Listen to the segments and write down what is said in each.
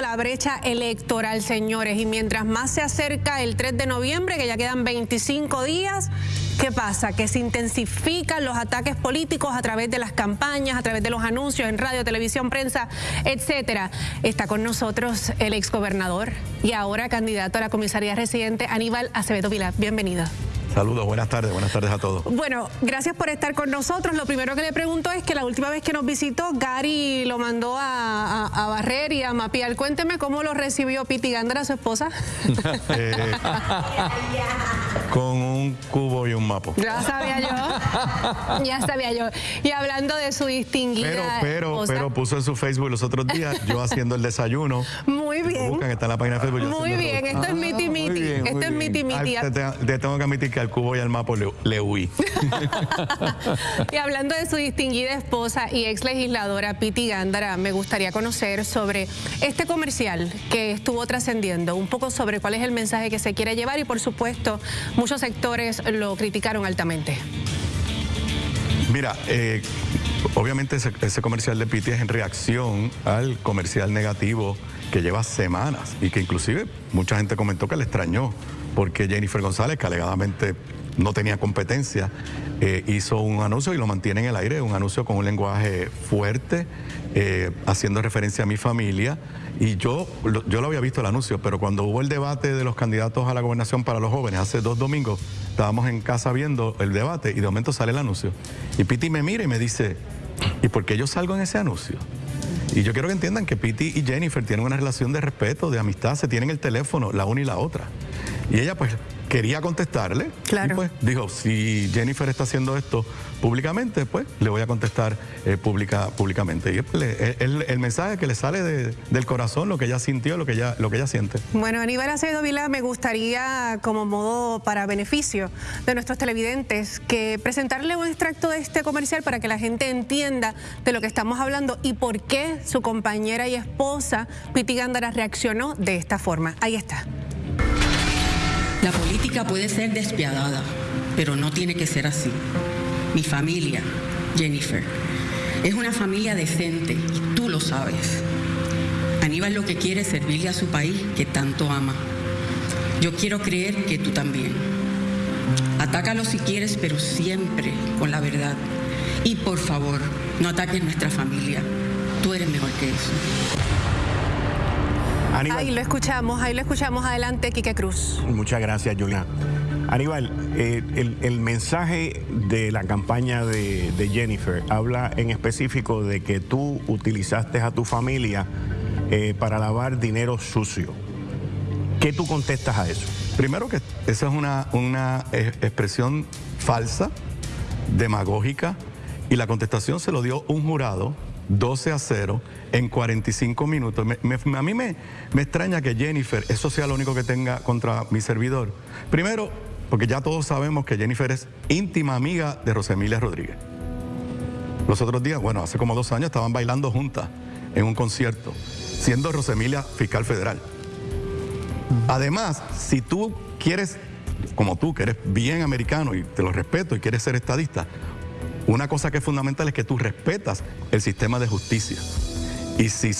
la brecha electoral, señores, y mientras más se acerca el 3 de noviembre, que ya quedan 25 días, ¿qué pasa? Que se intensifican los ataques políticos a través de las campañas, a través de los anuncios en radio, televisión, prensa, etcétera. Está con nosotros el exgobernador y ahora candidato a la comisaría residente Aníbal Acevedo Vilar. Bienvenido. Saludos, buenas tardes, buenas tardes a todos. Bueno, gracias por estar con nosotros. Lo primero que le pregunto es que la última vez que nos visitó, Gary lo mandó a, barrer y a mapear. Cuénteme cómo lo recibió Piti Gandra, su esposa. Eh, con un cubo y un mapo. Ya sabía yo, ya sabía yo. Y hablando de su distinguida Pero, pero, pero puso en su Facebook los otros días, yo haciendo el desayuno. Muy bien. Buscan, está en la página de Facebook. Muy bien, esto es miti miti. Esto es miti miti. Te, tengo que admitir que al cubo y al mapo le, huí. y hablando de su distinguida esposa y ex legisladora Piti Gándara, me gustaría conocer sobre este comercial que estuvo trascendiendo, un poco sobre cuál es el mensaje que se quiere llevar y por supuesto muchos sectores lo criticaron altamente. Mira, eh, obviamente ese, ese, comercial de Piti es en reacción al comercial negativo que lleva semanas y que inclusive mucha gente comentó que le extrañó porque Jennifer González, que alegadamente no tenía competencia, eh, hizo un anuncio y lo mantiene en el aire, un anuncio con un lenguaje fuerte, eh, haciendo referencia a mi familia. Y yo, yo lo había visto el anuncio, pero cuando hubo el debate de los candidatos a la gobernación para los jóvenes, hace dos domingos, estábamos en casa viendo el debate y de momento sale el anuncio. Y Piti me mira y me dice, ¿y por qué yo salgo en ese anuncio? Y yo quiero que entiendan que Piti y Jennifer tienen una relación de respeto, de amistad, se tienen el teléfono, la una y la otra. Y ella pues quería contestarle. Claro. Y pues dijo, si Jennifer está haciendo esto públicamente, pues le voy a contestar eh, públicamente. Y es pues, el, mensaje que le sale del corazón, lo que ella sintió, lo que ella, lo que ella siente. Bueno, Aníbal Acevedo Vila, me gustaría, como modo para beneficio de nuestros televidentes, que presentarle un extracto de este comercial para que la gente entienda de lo que estamos hablando y por qué su compañera y esposa, Piti Gándara, reaccionó de esta forma. Ahí está. La política puede ser despiadada, pero no tiene que ser así. Mi familia, Jennifer, es una familia decente y tú lo sabes. Aníbal lo que quiere es servirle a su país que tanto ama. Yo quiero creer que tú también. Atácalo si quieres, pero siempre con la verdad. Y por favor, no ataques nuestra familia. Tú eres mejor que eso. Ahí lo escuchamos, ahí lo escuchamos. Adelante, Quique Cruz. Muchas gracias, Julián. Aníbal, eh, el, mensaje de la campaña de, Jennifer habla en específico de que tú utilizaste a tu familia eh, para lavar dinero sucio. ¿Qué tú contestas a eso? Primero que esa es una, una expresión falsa, demagógica, y la contestación se lo dio un jurado 12 a 0 en 45 minutos. a mí me, me extraña que Jennifer, eso sea lo único que tenga contra mi servidor. Primero, porque ya todos sabemos que Jennifer es íntima amiga de Rosemilia Rodríguez. Los otros días, bueno, hace como dos años estaban bailando juntas en un concierto, siendo Rosemilia fiscal federal. Además, si tú quieres, como tú, que eres bien americano y te lo respeto y quieres ser estadista, una cosa que es fundamental es que tú respetas el sistema de justicia. Y si,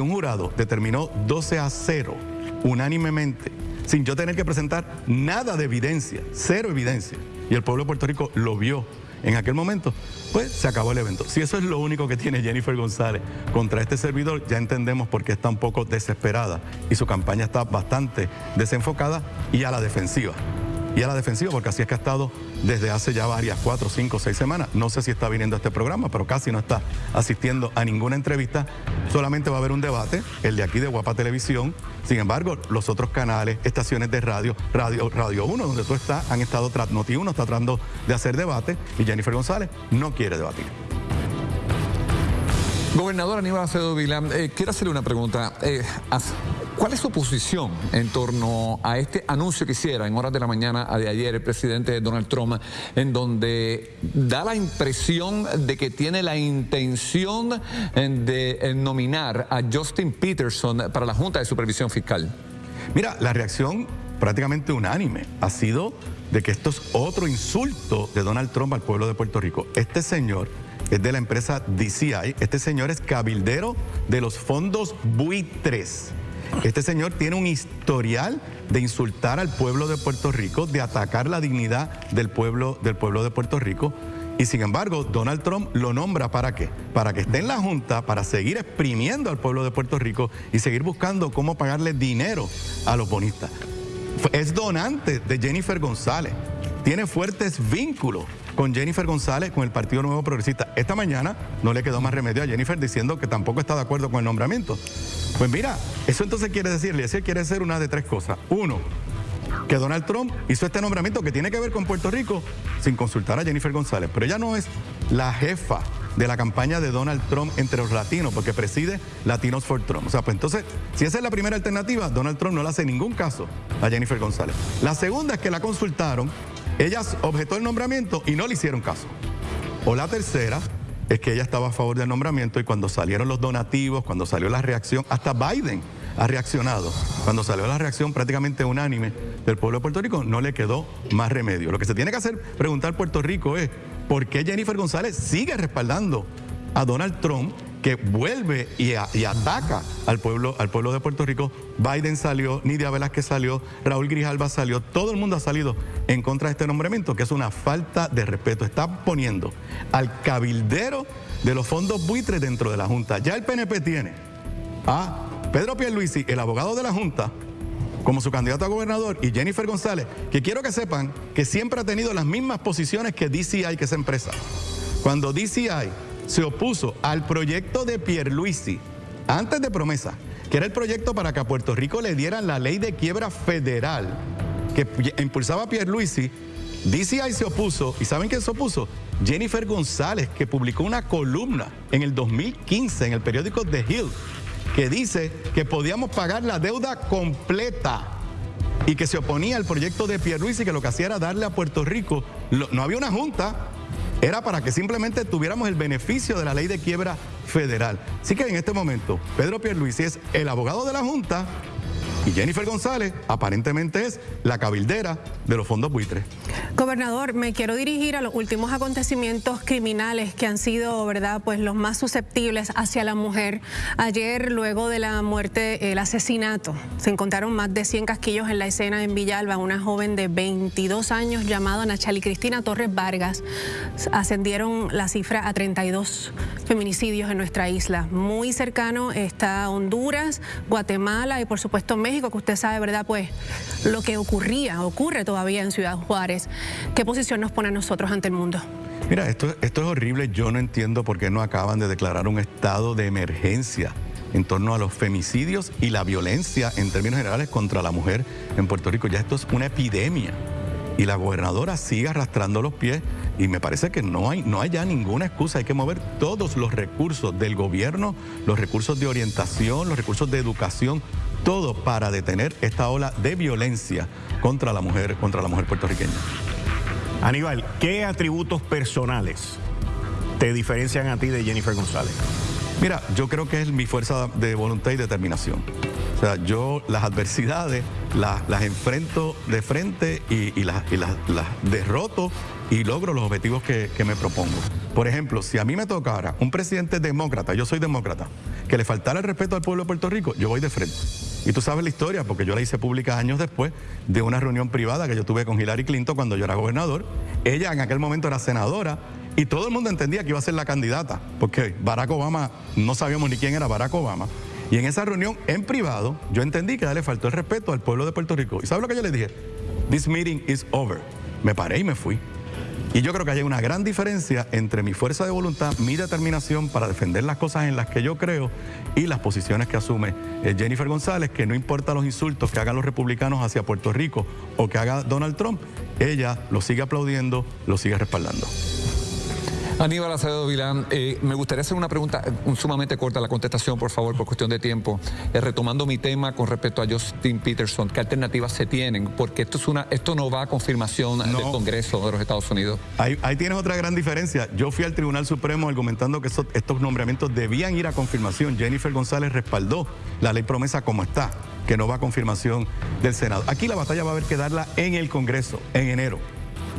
un jurado determinó 12 a 0 unánimemente, sin yo tener que presentar nada de evidencia, cero evidencia, y el pueblo de Puerto Rico lo vio en aquel momento, pues se acabó el evento. Si eso es lo único que tiene Jennifer González contra este servidor, ya entendemos por qué está un poco desesperada y su campaña está bastante desenfocada y a la defensiva y a la defensiva, porque así es que ha estado desde hace ya varias, cuatro, cinco, seis semanas. No sé si está viniendo a este programa, pero casi no está asistiendo a ninguna entrevista. Solamente va a haber un debate, el de aquí de Guapa Televisión. Sin embargo, los otros canales, estaciones de radio, Radio, radio 1, donde tú estás, han estado, Noti 1 está tratando de hacer debate y Jennifer González no quiere debatir. Gobernador Aníbal Acedo Vilán, eh, quiero hacerle una pregunta. Eh, ¿Cuál es su posición en torno a este anuncio que hiciera en horas de la mañana de ayer el presidente Donald Trump, en donde da la impresión de que tiene la intención de nominar a Justin Peterson para la Junta de Supervisión Fiscal? Mira, la reacción prácticamente unánime ha sido de que esto es otro insulto de Donald Trump al pueblo de Puerto Rico. Este señor es de la empresa DCI. Este señor es cabildero de los fondos buitres. Este señor tiene un historial de insultar al pueblo de Puerto Rico, de atacar la dignidad del pueblo, del pueblo de Puerto Rico. Y sin embargo, Donald Trump lo nombra para qué? Para que esté en la Junta, para seguir exprimiendo al pueblo de Puerto Rico y seguir buscando cómo pagarle dinero a los bonistas. Es donante de Jennifer González. Tiene fuertes vínculos con Jennifer González, con el Partido Nuevo Progresista. Esta mañana no le quedó más remedio a Jennifer diciendo que tampoco está de acuerdo con el nombramiento. Pues mira, eso entonces quiere decirle, ese quiere decir una de tres cosas. Uno, que Donald Trump hizo este nombramiento que tiene que ver con Puerto Rico sin consultar a Jennifer González. Pero ella no es la jefa de la campaña de Donald Trump entre los latinos, porque preside Latinos for Trump. O sea, pues entonces, si esa es la primera alternativa, Donald Trump no le hace ningún caso a Jennifer González. La segunda es que la consultaron ella objetó el nombramiento y no le hicieron caso. O la tercera es que ella estaba a favor del nombramiento y cuando salieron los donativos, cuando salió la reacción, hasta Biden ha reaccionado. Cuando salió la reacción prácticamente unánime del pueblo de Puerto Rico, no le quedó más remedio. Lo que se tiene que hacer, preguntar Puerto Rico es, ¿por qué Jennifer González sigue respaldando a Donald Trump que vuelve y, ataca al pueblo, al pueblo de Puerto Rico. Biden salió, Nidia Velázquez salió, Raúl Grijalba salió, todo el mundo ha salido en contra de este nombramiento, que es una falta de respeto. Está poniendo al cabildero de los fondos buitres dentro de la Junta. Ya el PNP tiene a Pedro Pierluisi, el abogado de la Junta, como su candidato a gobernador, y Jennifer González, que quiero que sepan que siempre ha tenido las mismas posiciones que DCI, que es empresa. Cuando DCI se opuso al proyecto de Pierluisi, antes de promesa, que era el proyecto para que a Puerto Rico le dieran la ley de quiebra federal que impulsaba Pierluisi, DCI se opuso, ¿y saben quién se opuso? Jennifer González, que publicó una columna en el 2015 en el periódico The Hill, que dice que podíamos pagar la deuda completa y que se oponía al proyecto de Pierluisi, que lo que hacía era darle a Puerto Rico, no había una junta, era para que simplemente tuviéramos el beneficio de la ley de quiebra federal. Así que en este momento, Pedro Pierluisi es el abogado de la Junta y Jennifer González aparentemente es la cabildera de los fondos buitres. Gobernador, me quiero dirigir a los últimos acontecimientos criminales que han sido, ¿verdad?, pues los más susceptibles hacia la mujer. Ayer, luego de la muerte, el asesinato, se encontraron más de 100 casquillos en la escena en Villalba. Una joven de 22 años llamada Nachali Cristina Torres Vargas. Ascendieron la cifra a 32 feminicidios en nuestra isla. Muy cercano está Honduras, Guatemala y por supuesto México que usted sabe, ¿verdad? Pues lo que ocurría, ocurre todavía en Ciudad Juárez. ¿Qué posición nos pone a nosotros ante el mundo? Mira, esto, esto es horrible. Yo no entiendo por qué no acaban de declarar un estado de emergencia en torno a los femicidios y la violencia en términos generales contra la mujer en Puerto Rico. Ya esto es una epidemia y la gobernadora sigue arrastrando los pies y me parece que no hay, no hay ya ninguna excusa, hay que mover todos los recursos del gobierno, los recursos de orientación, los recursos de educación, todo para detener esta ola de violencia contra la mujer, contra la mujer puertorriqueña. Aníbal, ¿qué atributos personales te diferencian a ti de Jennifer González? Mira, yo creo que es mi fuerza de voluntad y determinación. O sea, yo las adversidades las, enfrento de frente y, las, derroto y logro los objetivos que, que me propongo. Por ejemplo, si a mí me tocara un presidente demócrata, yo soy demócrata, que le faltara el respeto al pueblo de Puerto Rico, yo voy de frente. Y tú sabes la historia, porque yo la hice pública años después de una reunión privada que yo tuve con Hillary Clinton cuando yo era gobernador. Ella en aquel momento era senadora y todo el mundo entendía que iba a ser la candidata, porque Barack Obama, no sabíamos ni quién era Barack Obama. Y en esa reunión en privado, yo entendí que le faltó el respeto al pueblo de Puerto Rico. ¿Y sabes lo que yo le dije? This meeting is over. Me paré y me fui. Y yo creo que hay una gran diferencia entre mi fuerza de voluntad, mi determinación para defender las cosas en las que yo creo y las posiciones que asume eh, Jennifer González, que no importa los insultos que hagan los republicanos hacia Puerto Rico o que haga Donald Trump, ella lo sigue aplaudiendo, lo sigue respaldando. Aníbal Acevedo Vilán, eh, me gustaría hacer una pregunta eh, sumamente corta, la contestación, por favor, por cuestión de tiempo. Eh, retomando mi tema con respecto a Justin Peterson, ¿qué alternativas se tienen? Porque esto, es una, esto no va a confirmación del Congreso de los Estados Unidos. Ahí, tienes otra gran diferencia. Yo fui al Tribunal Supremo argumentando que estos nombramientos debían ir a confirmación. Jennifer González respaldó la ley promesa como está, que no va a confirmación del Senado. Aquí la batalla va a haber que darla en el Congreso, en enero.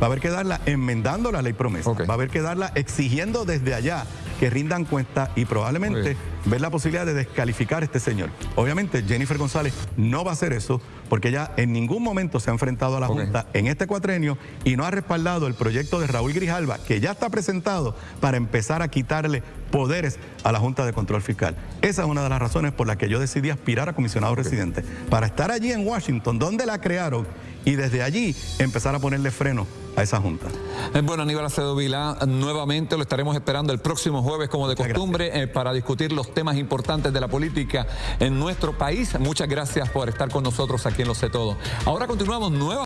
Va a haber que darla enmendando la ley promesa, va a haber que darla exigiendo desde allá que rindan cuenta y probablemente ver la posibilidad de descalificar a este señor. Obviamente Jennifer González no va a hacer eso porque ella en ningún momento se ha enfrentado a la Junta en este cuatrenio y no ha respaldado el proyecto de Raúl Grijalva que ya está presentado para empezar a quitarle poderes a la Junta de Control Fiscal. Esa es una de las razones por las que yo decidí aspirar a comisionado residente, para estar allí en Washington, donde la crearon, y desde allí empezar a ponerle freno a esa junta. Eh, bueno, Aníbal Acedo Vila, nuevamente lo estaremos esperando el próximo jueves, como de costumbre, eh, para discutir los temas importantes de la política en nuestro país. Muchas gracias por estar con nosotros aquí en Lo Sé Todo. Ahora continuamos nuevamente.